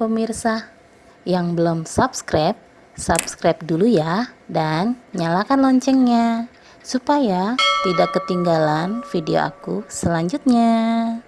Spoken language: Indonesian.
pemirsa. Yang belum subscribe, subscribe dulu ya dan nyalakan loncengnya supaya tidak ketinggalan video aku selanjutnya.